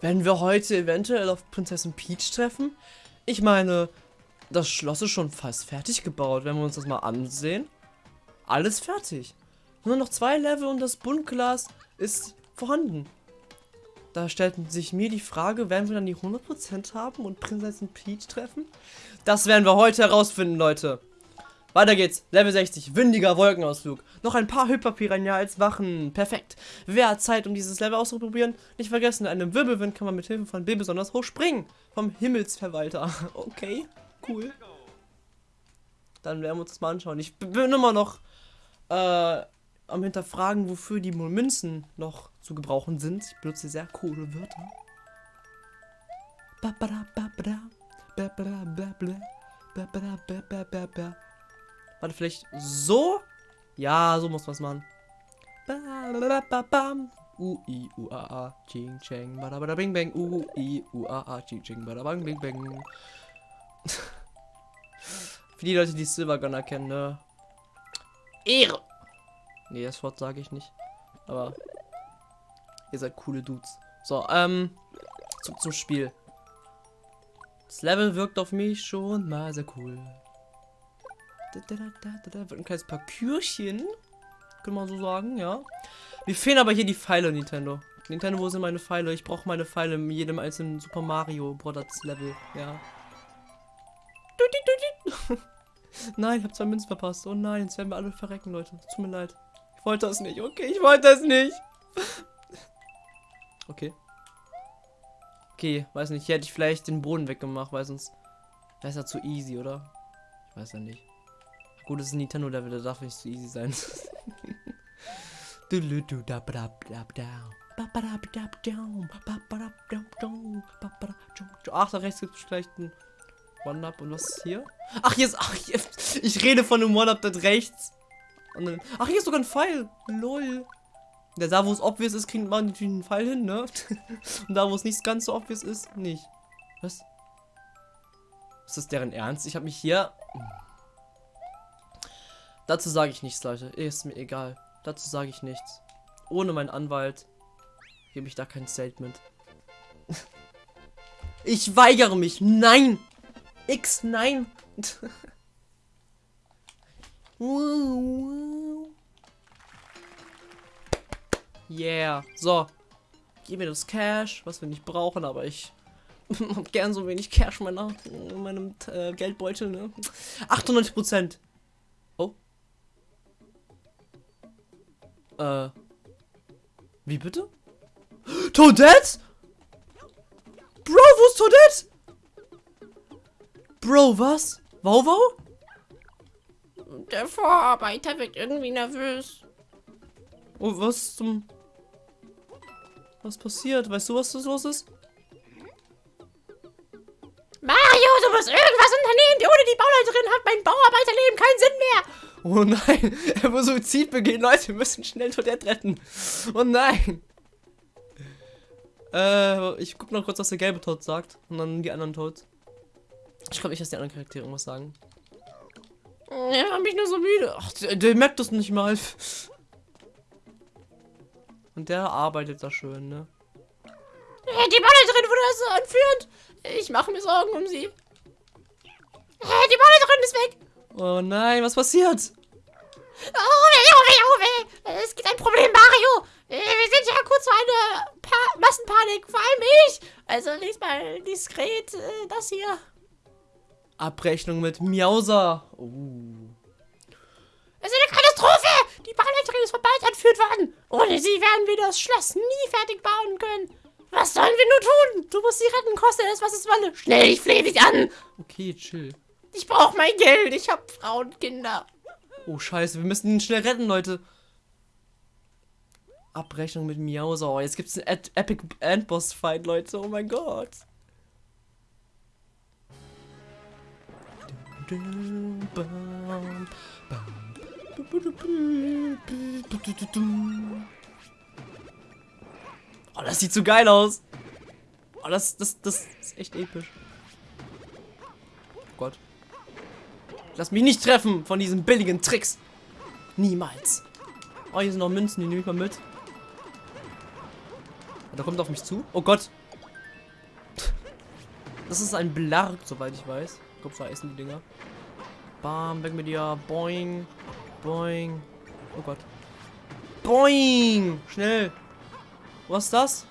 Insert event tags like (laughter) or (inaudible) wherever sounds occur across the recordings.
Werden wir heute eventuell auf Prinzessin Peach treffen? Ich meine, das Schloss ist schon fast fertig gebaut, wenn wir uns das mal ansehen. Alles fertig. Nur noch zwei Level und das Buntglas ist vorhanden. Da stellt sich mir die Frage, werden wir dann die 100% haben und Prinzessin Peach treffen? Das werden wir heute herausfinden, Leute. Weiter geht's. Level 60. Windiger Wolkenausflug. Noch ein paar Hyperpiranha als Wachen. Perfekt. Wer hat Zeit, um dieses Level auszuprobieren? Nicht vergessen, in einem Wirbelwind kann man mit Hilfe von B besonders hoch springen. Vom Himmelsverwalter. (laughs) Okay, cool. Dann werden wir uns das mal anschauen. Ich bin immer noch äh, am hinterfragen, wofür die Münzen noch zu gebrauchen sind. Ich benutze sehr coole Wörter. Warte, vielleicht so? Ja, so muss man es machen. U, I, U, A, A, Ching, Cheng, Bada, Bada, Bing, Bang, U, I, U, A, A, Ching, Cheng, Bada, Bang, Bing, Bang. (laughs) Für die Leute, die Silver Gunner kennen, ne? Ehre! Nee, das Wort sage ich nicht. Aber ihr seid coole Dudes. So, ähm, zurück zum Spiel. Das Level wirkt auf mich schon mal sehr cool. Da, da, ein kleines Parkürchen. Kann man so sagen, ja. Mir fehlen aber hier die Pfeile, Nintendo. Nintendo, wo sind meine Pfeile? Ich brauche meine Pfeile in jedem einzelnen Super Mario Brothers Level, ja. (laughs) nein, ich habe zwei Münzen verpasst. Oh nein, jetzt werden wir alle verrecken, Leute. Tut mir leid. Ich wollte das nicht. Okay, ich wollte das nicht. (laughs) Okay. Okay, weiß nicht. Hier hätte ich vielleicht den Boden weggemacht, weil sonst wäre es ja zu easy, oder? Ich weiß ja nicht. Gut, es ist ein Nintendo-Level, da darf nicht zu easy sein. Ach, da rechts gibt es vielleicht ein One-Up und was ist hier? Ach, hier ist. Ach, hier, ich rede von einem One-Up dort rechts. Dann, ach, hier ist sogar ein Pfeil. Lol. Ja, da, wo es obvious ist, kriegt man natürlich einen Pfeil hin, ne? (laughs) und da, wo es nicht ganz so obvious ist, nicht. Was? Ist das deren Ernst? Ich habe mich hier... Dazu sage ich nichts, Leute. Ist mir egal. Dazu sage ich nichts. Ohne meinen Anwalt gebe ich da kein Statement. (laughs) ich weigere mich. Nein! X, nein! (laughs) yeah. So. Gib mir das Cash, was wir nicht brauchen, aber ich (laughs) hab gern so wenig Cash in, meiner, in meinem äh, Geldbeutel, ne? 98 Prozent. Äh. Wie bitte? Toadette? Bro, wo ist Toadette? Bro, was? Wow, wow? Der Vorarbeiter wird irgendwie nervös. Oh, was zum... Was passiert? Weißt du, was das los ist? Mario, du musst irgendwas unternehmen. Ohne die Bauleiterin hat mein Bauarbeiterleben keinen Sinn mehr. Oh nein, (laughs) er will Suizid begehen. Leute, wir müssen schnell Toadette retten. Oh nein. Äh, ich guck noch kurz, was der gelbe Tod sagt. Und dann die anderen Toads. Ich glaube nicht, dass die anderen Charaktere irgendwas sagen. Ja, hab mich nur so müde. Ach, der, der, merkt das nicht mal. Und der arbeitet da schön, ne? Die Bauleiterin wurde so entführt. Ich mache mir Sorgen um sie. Die Bauleiterin ist weg. Oh nein, was passiert? Oh weh, oh weh, oh weh. Es gibt ein Problem, Mario. Wir sind ja kurz vor einer pa Massenpanik. Vor allem ich. Also lies mal diskret äh, das hier. Abrechnung mit Miauser. Uh. Es ist eine Katastrophe! Die Bauleiterin ist bald entführt worden. Ohne sie werden wir das Schloss nie fertig bauen können. Was sollen wir nur tun? Du musst sie retten, koste es, was es wolle. Schnell, ich flehe dich an. Okay, chill. Ich brauche mein Geld. Ich habe Frauen und Kinder. Oh, scheiße. Wir müssen ihn schnell retten, Leute. Abrechnung mit Miauser. Oh, jetzt gibt es einen Epic Endboss-Fight, Leute. Oh mein Gott. Oh, das sieht so geil aus. Oh, das, das, das ist echt episch. Oh Gott. Lass mich nicht treffen von diesen billigen Tricks. Niemals. Oh, hier sind noch Münzen, die nehme ich mal mit. Da kommt auf mich zu. Oh Gott. Das ist ein Blark, soweit ich weiß. Ich glaube, so heißen die Dinger. Bam, weg mit dir. Boing. Boing. Oh Gott. Boing! Schnell. Was ist das?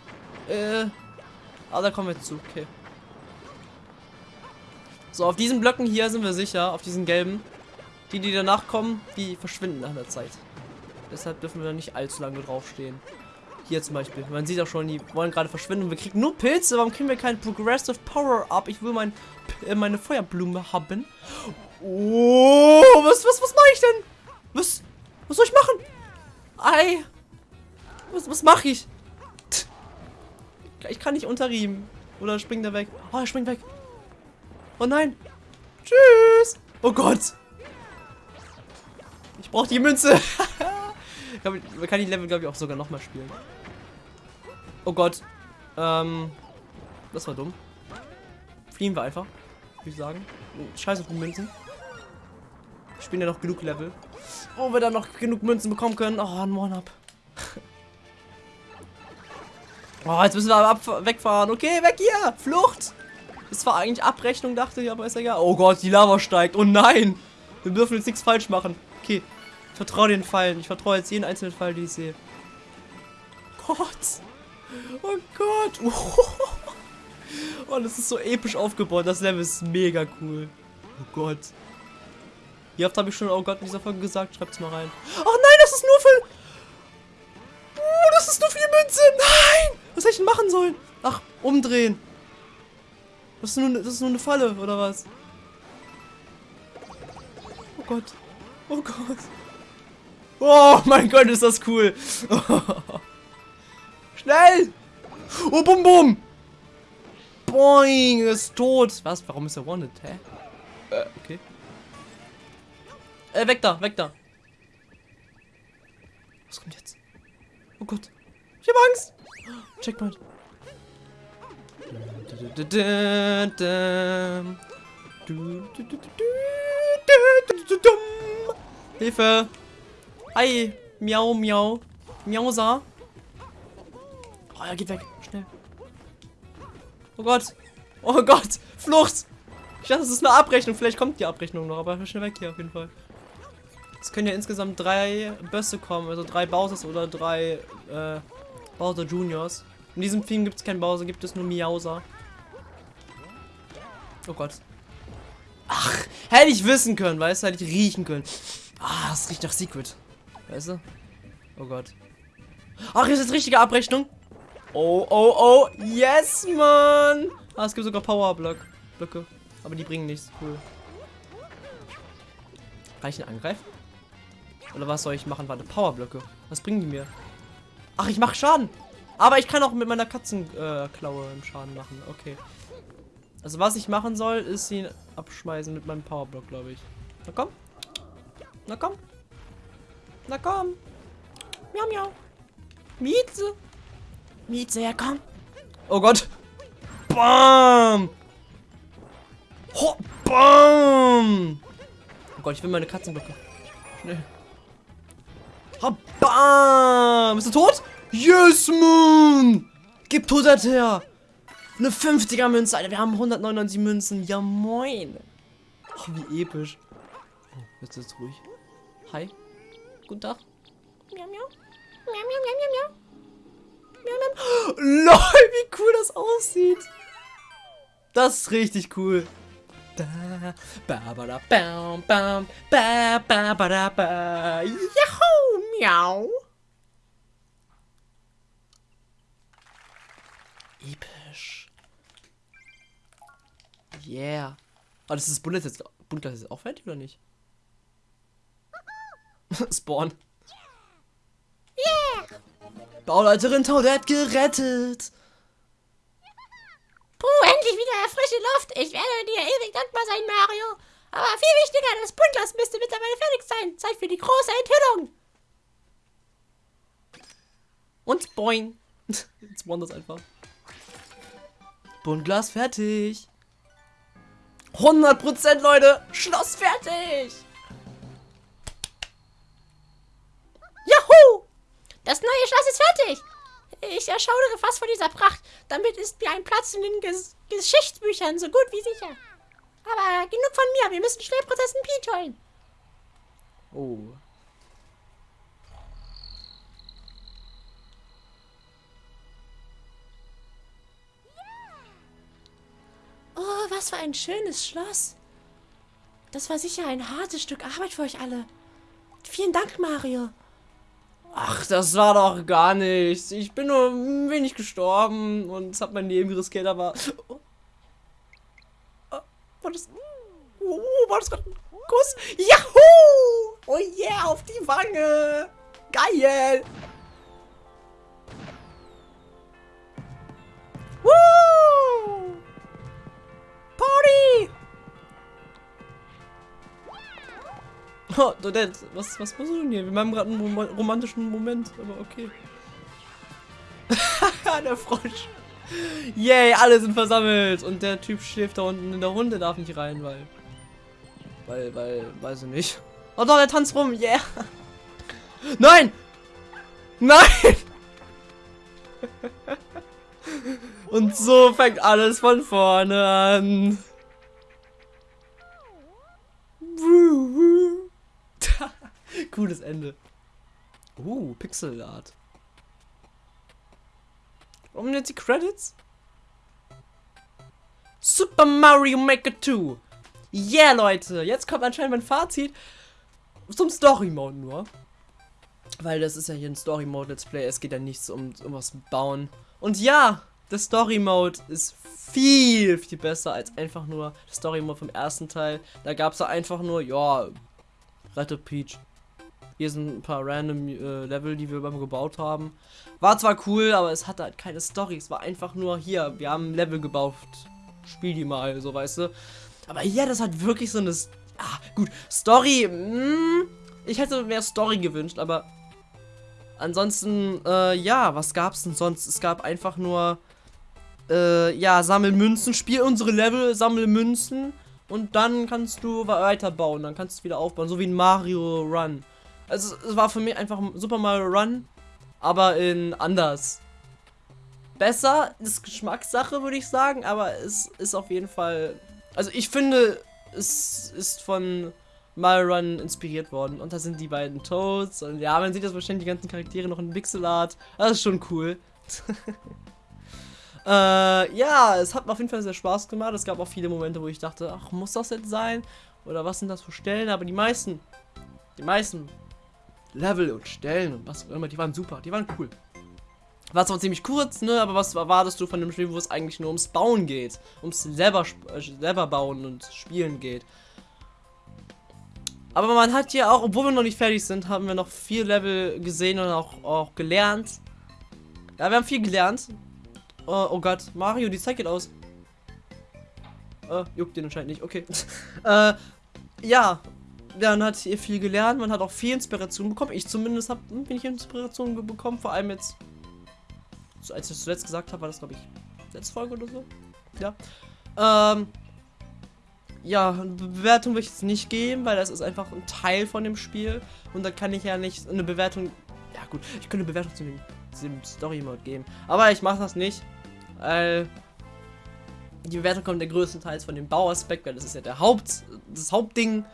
Äh. Ah, da kommen wir zu. Okay. So, auf diesen Blöcken hier sind wir sicher. Auf diesen gelben. Die, die danach kommen, die verschwinden nach der Zeit. Deshalb dürfen wir da nicht allzu lange draufstehen. Hier zum Beispiel. Man sieht auch schon, die wollen gerade verschwinden. Wir kriegen nur Pilze. Warum kriegen wir kein Progressive Power Up? Ich will mein, äh, meine Feuerblume haben. Oh, was, was, was mache ich denn? Was, was soll ich machen? Ei. Was, was mache ich? Ich kann nicht unterriemen. Oder springt er weg? Oh, er springt weg. Oh nein. Tschüss. Oh Gott. Ich brauche die Münze. (laughs) man kann die Level, glaube ich, auch sogar nochmal spielen. Oh Gott. Ähm. Das war dumm. Fliehen wir einfach. Würde ich sagen. Scheiße auf die Münzen. Ich spielen ja noch genug Level. Wo wir dann noch genug Münzen bekommen können. Oh, ein One-Up. (laughs) oh, jetzt müssen wir aber wegfahren. Okay, weg hier. Flucht. Das war eigentlich Abrechnung, dachte ich, aber ist egal. Oh Gott, die Lava steigt. Oh nein. Wir dürfen jetzt nichts falsch machen. Okay. Ich vertraue den Fallen. Ich vertraue jetzt jeden einzelnen Fall, den ich sehe. Gott. Oh Gott. (laughs) Oh, das ist so episch aufgebaut. Das Level ist mega cool. Oh Gott. Wie oft habe ich schon, oh Gott, in dieser Folge gesagt? Schreibt es mal rein. Oh nein, das ist nur für... Oh, das ist nur für die Münze. Nein! Was hätte ich denn machen sollen? Ach, umdrehen. Das ist, nur, das ist nur eine Falle, oder was? Oh Gott. Oh Gott. Oh mein Gott, ist das cool. (laughs) Schnell! Oh, bum, bum! Boing, ist tot. Was? Warum ist er wanted? Hä? Äh, okay. Äh, weg da, weg da. Was kommt jetzt? Oh Gott. Ich hab Angst. Checkpoint. Hilfe. Hi. Miau, miau. Miausa. Oh, er geht weg. Schnell. Oh Gott. Oh Gott. Flucht. Ich dachte, das ist eine Abrechnung. Vielleicht kommt die Abrechnung noch, aber schnell weg hier auf jeden Fall. Es können ja insgesamt drei Bösse kommen, also drei Bowsers oder drei äh, Bowser Juniors. In diesem Film gibt es keinen Bowser, gibt es nur Miauser. Oh Gott. Ach, hätte ich wissen können, weißt du, hätte ich riechen können. Ah, es riecht nach Secret. Weißt du? Oh Gott. Ach, ist das richtige Abrechnung? Oh, oh, oh. Yes, Mann. Ah, es gibt sogar Powerblock. Blöcke. Aber die bringen nichts. Cool. Kann ich ihn angreifen? Oder was soll ich machen? Warte, Powerblöcke. Was bringen die mir? Ach, ich mache Schaden. Aber ich kann auch mit meiner Katzenklaue äh, Schaden machen. Okay. Also was ich machen soll, ist ihn abschmeißen mit meinem Powerblock, glaube ich. Na komm. Na komm. Na komm. Miau, miau. Mieze. Mieze, ja komm. Oh Gott. Bam. Ho, bam. Oh Gott, ich will meine Katzenblöcke. Schnell. Ha, bam. Bist du tot? Yes, Moon. Gib Todert her. Eine 50er Münze, Alter. Wir haben 199 Münzen. Ja, moin. Oh, wie episch. Oh, jetzt ist es ruhig. Hi. Guten Tag. Miau, miau. Miau, miau, miau, miau, miau. Miau, miau. (gasps) Lol, wie cool das aussieht. Das ist richtig cool. Da, ba, ba, da, bam, bam, ba, ba, ba, da, ba. Yahoo, miau. Episch. Yeah. Oh, das ist Bundesliga jetzt, Bundesliga jetzt auch fertig oder nicht? (laughs) Spawn. Yeah! Bauleiterin Toadette gerettet! Puh, endlich wieder frische Luft. Ich werde dir ewig dankbar sein, Mario. Aber viel wichtiger, das Buntglas müsste mittlerweile fertig sein. Zeit für die große Enthüllung. Und boing. (laughs) Jetzt spawn das einfach. Buntglas fertig. 100% Leute. Schloss fertig. Juhu! Das neue Schloss ist fertig. Ich erschaudere fast vor dieser Pracht. Damit ist mir ein Platz in den Ges Geschichtsbüchern so gut wie sicher. Aber genug von mir. Wir müssen schnell Prinzessin Peach holen. Oh. Was für ein schönes Schloss. Das war sicher ein hartes Stück Arbeit für euch alle. Vielen Dank, Mario. Ach, das war doch gar nichts. Ich bin nur ein wenig gestorben und es hat mein Leben riskiert, aber... Oh. War das... Oh, war das gerade ein Kuss? Yahoo! Oh yeah, auf die Wange! Geil! (laughs) Oh, Dodette, was, was machst du denn hier? Wir haben gerade einen rom romantischen Moment, aber okay. (laughs) der Frosch. Yay, alle sind versammelt. Und der Typ schläft da unten in der Runde, darf nicht rein, weil... Weil, weil, weiß ich nicht. Oh doch, der tanzt rum, yeah. (laughs) Nein! Nein! Und so fängt alles von vorne an. Cooles Ende. Uh, Pixel Art. Warum jetzt die Credits? Super Mario Maker 2. Yeah, Leute. Jetzt kommt anscheinend mein Fazit zum Story Mode nur. Weil das ist ja hier ein Story Mode Let's Play. Es geht ja nichts um, um was bauen. Und ja, der Story Mode ist viel, viel besser als einfach nur der Story Mode vom ersten Teil. Da gab es einfach nur, ja, rette Peach. Hier sind ein paar random äh, Level, die wir beim gebaut haben. War zwar cool, aber es hatte halt keine Story. Es war einfach nur hier, wir haben Level gebaut. Spiel die mal, so weißt du. Aber hier, das hat wirklich so eine. Ah, gut, Story. Mh, hm, ich hätte mehr Story gewünscht, aber ansonsten, äh, ja, was gab's denn sonst? Es gab einfach nur, äh, ja, sammel Münzen, spiel unsere Level, sammel Münzen und dann kannst du weiterbauen, dann kannst du wieder aufbauen, so wie ein Mario Run. Also es war für mich einfach Super Mario Run, aber in anders. Besser ist Geschmackssache, würde ich sagen, aber es ist auf jeden Fall. Also ich finde, es ist von Mario Run inspiriert worden. Und da sind die beiden Toads. Und ja, man sieht das wahrscheinlich die ganzen Charaktere noch in Pixelart. Das ist schon cool. (laughs) äh, ja, es hat mir auf jeden Fall sehr Spaß gemacht. Es gab auch viele Momente, wo ich dachte, ach, muss das jetzt sein? Oder was sind das für Stellen? Aber die meisten, die meisten Level und Stellen und was auch immer, die waren super, die waren cool. War zwar ziemlich kurz, ne, aber was erwartest du von dem Spiel, wo es eigentlich nur ums Bauen geht? Ums selber, äh, selber bauen und spielen geht. Aber man hat hier auch, obwohl wir noch nicht fertig sind, haben wir noch vier Level gesehen und auch, auch gelernt. Ja, wir haben viel gelernt. Oh, oh Gott, Mario, die Zeit geht aus. Äh, juckt den anscheinend nicht, okay. (laughs) äh, ja, man hat hier viel gelernt, man hat auch viel Inspiration bekommen. Ich zumindest habe bin ich Inspiration bekommen, vor allem jetzt, als ich zuletzt gesagt habe, war das glaube ich letzte Folge oder so. Ja. Ähm, ja, Bewertung will ich jetzt nicht geben, weil das ist einfach ein Teil von dem Spiel und da kann ich ja nicht eine Bewertung. Ja gut, ich könnte eine Bewertung zu dem, dem Story Mode geben, aber ich mache das nicht, weil die Bewertung kommt der größtenteils von dem Bauaspekt, weil das ist ja der Haupt, das Hauptding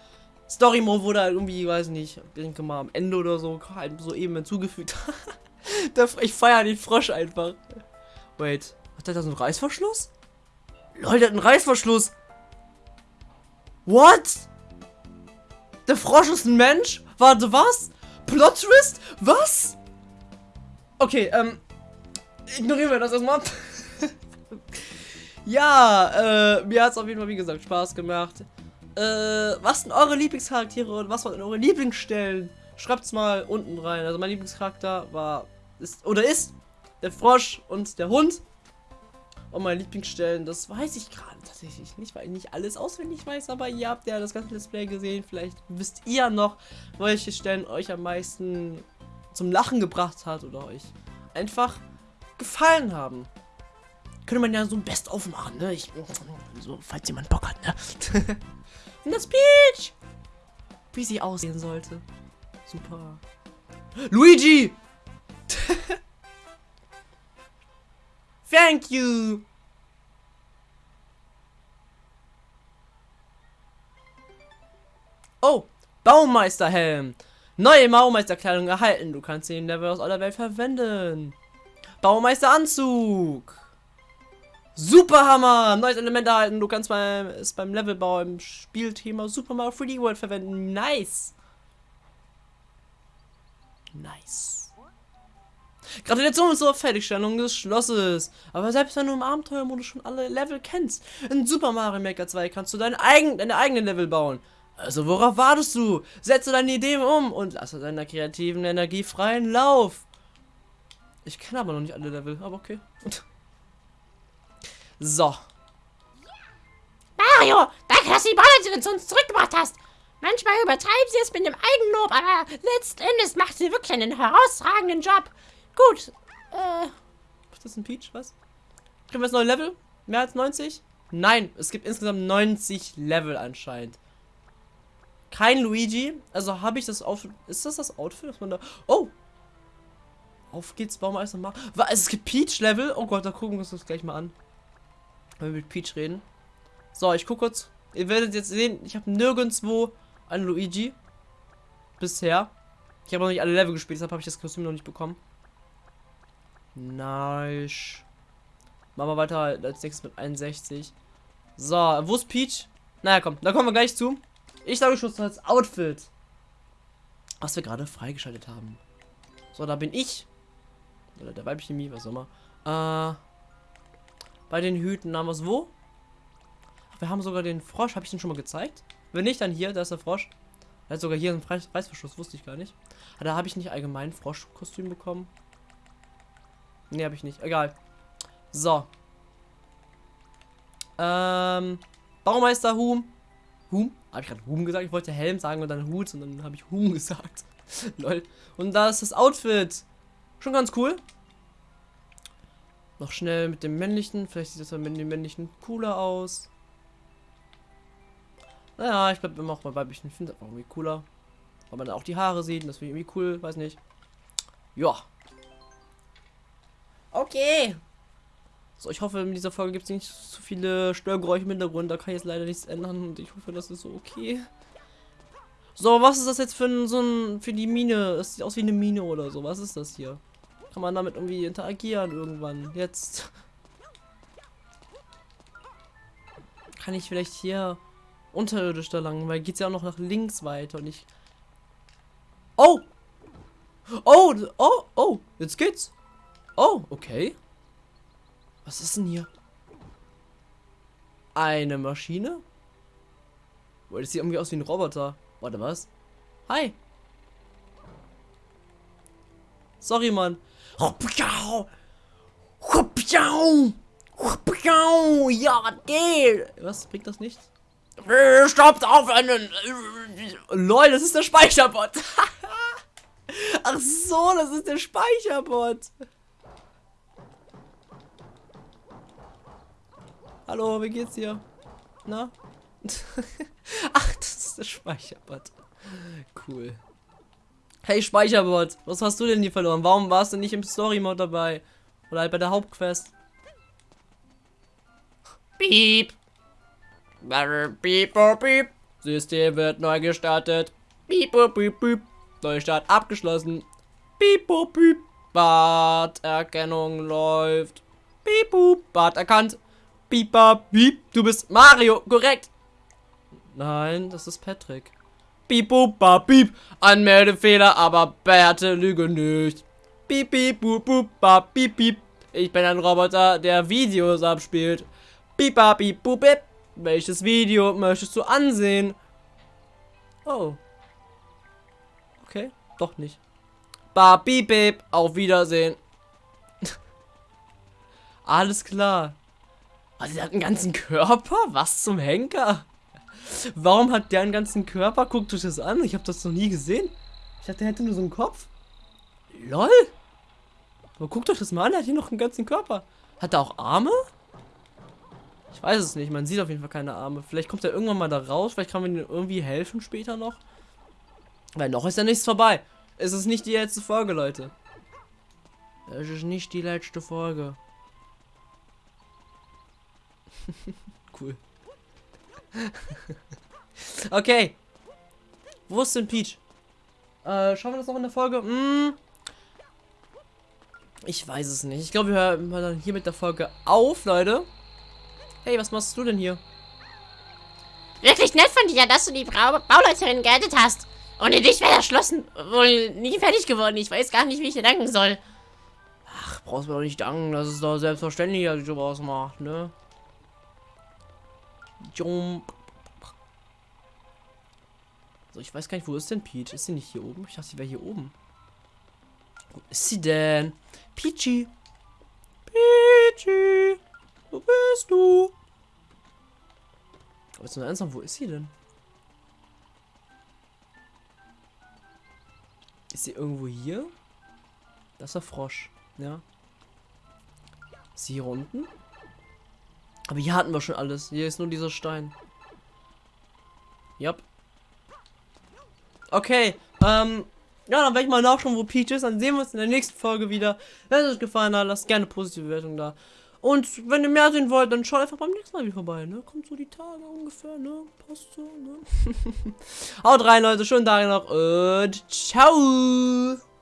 Story Mode wurde halt irgendwie, weiß nicht, ich denke mal am Ende oder so, halt so eben hinzugefügt. (laughs) ich feiere den Frosch einfach. Wait, hat der da so einen Reißverschluss? Leute, der hat einen Reißverschluss. What? Der Frosch ist ein Mensch? Warte, was? Plot Twist? Was? Okay, ähm, ignorieren wir das erstmal. (laughs) ja, äh, mir hat es auf jeden Fall, wie gesagt, Spaß gemacht. Äh, was sind eure Lieblingscharaktere und was waren eure Lieblingsstellen? Schreibt's mal unten rein. Also mein Lieblingscharakter war, ist, oder ist der Frosch und der Hund. Und meine Lieblingsstellen, das weiß ich gerade tatsächlich nicht, weil ich nicht alles auswendig weiß, aber ihr habt ja das ganze Display gesehen. Vielleicht wisst ihr noch, welche Stellen euch am meisten zum Lachen gebracht hat oder euch einfach gefallen haben. Könnte man ja so ein Best-of machen, ne? Ich, so, falls jemand Bock hat, ne? (laughs) Das Peach! Wie sie aussehen sollte. Super. Luigi! (laughs) Thank you. Oh, Baumeisterhelm. Neue Baumeisterkleidung erhalten. Du kannst den Level aus aller Welt verwenden. Baumeisteranzug. Superhammer. Neues Element erhalten. Du kannst beim, es beim Levelbau im Spielthema Super Mario 3D World verwenden. Nice. Nice. Gratulation zur Fertigstellung des Schlosses. Aber selbst wenn du im Abenteuermodus schon alle Level kennst, in Super Mario Maker 2 kannst du dein eigen, deine eigenen Level bauen. Also worauf wartest du? Setze deine Ideen um und lasse deiner kreativen Energie freien Lauf. Ich kenne aber noch nicht alle Level, aber okay. (laughs) so. Mario, danke, dass du die Ballern zu uns zurückgebracht hast. Manchmal übertreiben sie es mit dem Eigenlob, aber letzten Endes macht sie wirklich einen herausragenden Job. Gut, äh... Ist das ein Peach? Was? Kriegen wir das neue Level? Mehr als 90? Nein, es gibt insgesamt 90 Level anscheinend. Kein Luigi. Also habe ich das Outfit. Ist das das Outfit, was man da. Oh! Auf geht's, Baumeister mal. Es gibt Peach-Level. Oh Gott, da gucken wir uns das gleich mal an. Wir mit Peach reden. So, ich gucke kurz. Ihr werdet jetzt sehen, ich habe nirgendwo einen Luigi. Bisher. Ich habe noch nicht alle Level gespielt, deshalb habe ich das Kostüm noch nicht bekommen. Nice. Machen wir weiter als nächstes mit 61. So, wo ist Peach? Naja, komm, da kommen wir gleich zu. Ich sage schon als Outfit. Was wir gerade freigeschaltet haben. So, da bin ich. Oder der weibliche Mie, was auch immer. Äh, bei den Hüten haben wir es wo? Wir haben sogar den Frosch. Habe ich den schon mal gezeigt? Wenn nicht, dann hier. Da ist der Frosch. Er hat sogar hier einen Reißverschluss. Wusste ich gar nicht. Da habe ich nicht allgemein Froschkostüm bekommen. Ne, habe ich nicht. Egal. So. Ähm. Baumeister Hum. Hum? Habe ich gerade Hum gesagt? Ich wollte Helm sagen und dann Hut und dann habe ich Hum (laughs) gesagt. Lol. Und da ist das Outfit. Schon ganz cool. Noch schnell mit dem männlichen. Vielleicht sieht das dann mit dem männlichen cooler aus. Naja, ich glaube immer auch bei weiblichen. Ich finde das irgendwie cooler. Weil man auch die Haare sieht. Das finde ich irgendwie cool. Weiß nicht. Ja. Okay. So, ich hoffe, in dieser Folge gibt es nicht zu viele Störgeräusche im Hintergrund. Da kann ich jetzt leider nichts ändern und ich hoffe, das ist so okay. So, was ist das jetzt für ein, so ein, für die Mine? Es sieht aus wie eine Mine oder so. Was ist das hier? Kann man damit irgendwie interagieren irgendwann? Jetzt. Kann ich vielleicht hier unterirdisch da lang, weil geht's ja auch noch nach links weiter und ich. Oh! Oh! Oh! Oh! Jetzt geht's! Oh, okay. Was ist denn hier? Eine Maschine? Boah, das sieht irgendwie aus wie ein Roboter. Warte, was? Hi. Sorry, Mann. Ja, geht? Was? Bringt das nicht? Stoppt auf einen... Lol, das ist der Speicherbot. (laughs) Ach so, das ist der Speicherbot. Hallo, wie geht's dir? Na? (laughs) Ach, das ist der Speicherbot. Cool. Hey Speicherbot, was hast du denn hier verloren? Warum warst du nicht im Story-Mode dabei? Oder halt bei der Hauptquest? Piep. Piep, piep, piep. System wird neu gestartet. Piep, piep, piep. Neustart abgeschlossen. Piep, piep. Barterkennung läuft. Piep, Bart erkannt. Pipa, piep, du bist Mario, korrekt. Nein, das ist Patrick. Piep, bup, piep, Anmeldefehler, aber Bärte lüge nicht. Piep, piep, bup, bup, piep, piep. Ich bin ein Roboter, der Videos abspielt. Pipa, piep, bup, piep. Welches Video möchtest du ansehen? Oh. Okay, doch nicht. Ba, piep, piep, auf Wiedersehen. (laughs) Alles klar. Also der hat einen ganzen Körper? Was zum Henker? Warum hat der einen ganzen Körper? Guckt euch das an. Ich habe das noch nie gesehen. Ich dachte, der hätte nur so einen Kopf. LOL. Aber guckt euch das mal an. Er hat hier noch einen ganzen Körper. Hat er auch Arme? Ich weiß es nicht. Man sieht auf jeden Fall keine Arme. Vielleicht kommt er irgendwann mal da raus. Vielleicht kann man ihm irgendwie helfen später noch. Weil noch ist ja nichts vorbei. Es ist nicht die letzte Folge, Leute. Es ist nicht die letzte Folge. (laughs) cool. (laughs) okay. Wo ist denn Peach? Äh, schauen wir das noch in der Folge? Hm. Ich weiß es nicht. Ich glaube, wir hören dann hier mit der Folge auf, Leute. Hey, was machst du denn hier? Wirklich nett von dir, dass du die Bra Bauleiterin gerettet hast. Ohne dich wäre das Schloss wohl nie fertig geworden. Ich weiß gar nicht, wie ich dir danken soll. Ach, brauchst du doch nicht danken. Das ist doch selbstverständlich, dass ich sowas macht, ne? Jump. So, ich weiß gar nicht, wo ist denn Peach? Ist sie nicht hier oben? Ich dachte, sie wäre hier oben. Wo ist sie denn? Peachy. Peachy. Wo bist du? Aber jetzt nur ernsthaft, wo ist sie denn? Ist sie irgendwo hier? Das ist der Frosch. Ja. Ist sie hier unten? Aber hier hatten wir schon alles. Hier ist nur dieser Stein. Yep. Okay, ähm, ja, dann werde ich mal nachschauen, wo Peach ist. Dann sehen wir uns in der nächsten Folge wieder. Wenn es euch gefallen hat, lasst gerne positive Bewertung da. Und wenn ihr mehr sehen wollt, dann schaut einfach beim nächsten Mal wieder vorbei, ne? Kommt so die Tage ungefähr, ne? Passt so, ne? (laughs) Haut rein, Leute. Schönen Tag noch und ciao!